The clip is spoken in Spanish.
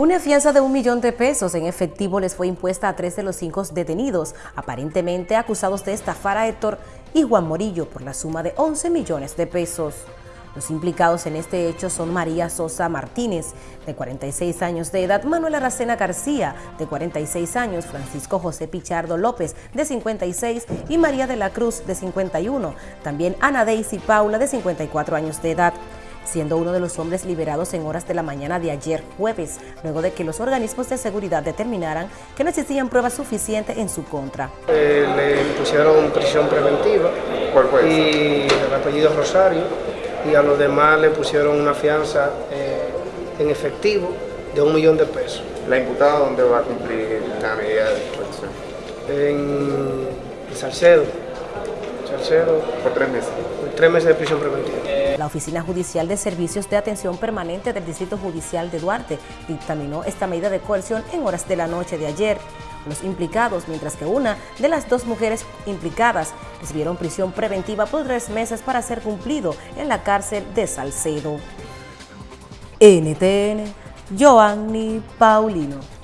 Una fianza de un millón de pesos en efectivo les fue impuesta a tres de los cinco detenidos, aparentemente acusados de estafar a Héctor y Juan Morillo por la suma de 11 millones de pesos. Los implicados en este hecho son María Sosa Martínez, de 46 años de edad, Manuel Aracena García, de 46 años, Francisco José Pichardo López, de 56, y María de la Cruz, de 51. También Ana Daisy Paula, de 54 años de edad siendo uno de los hombres liberados en horas de la mañana de ayer jueves, luego de que los organismos de seguridad determinaran que no existían pruebas suficientes en su contra. Eh, le pusieron prisión preventiva y el apellido Rosario y a los demás le pusieron una fianza eh, en efectivo de un millón de pesos. ¿La imputada dónde va a cumplir la medida de protección? En Salcedo. Salcedo. Por tres meses. Por tres meses de prisión preventiva. La Oficina Judicial de Servicios de Atención Permanente del Distrito Judicial de Duarte dictaminó esta medida de coerción en horas de la noche de ayer. Los implicados, mientras que una de las dos mujeres implicadas recibieron prisión preventiva por tres meses para ser cumplido en la cárcel de Salcedo. NTN, Joanny Paulino.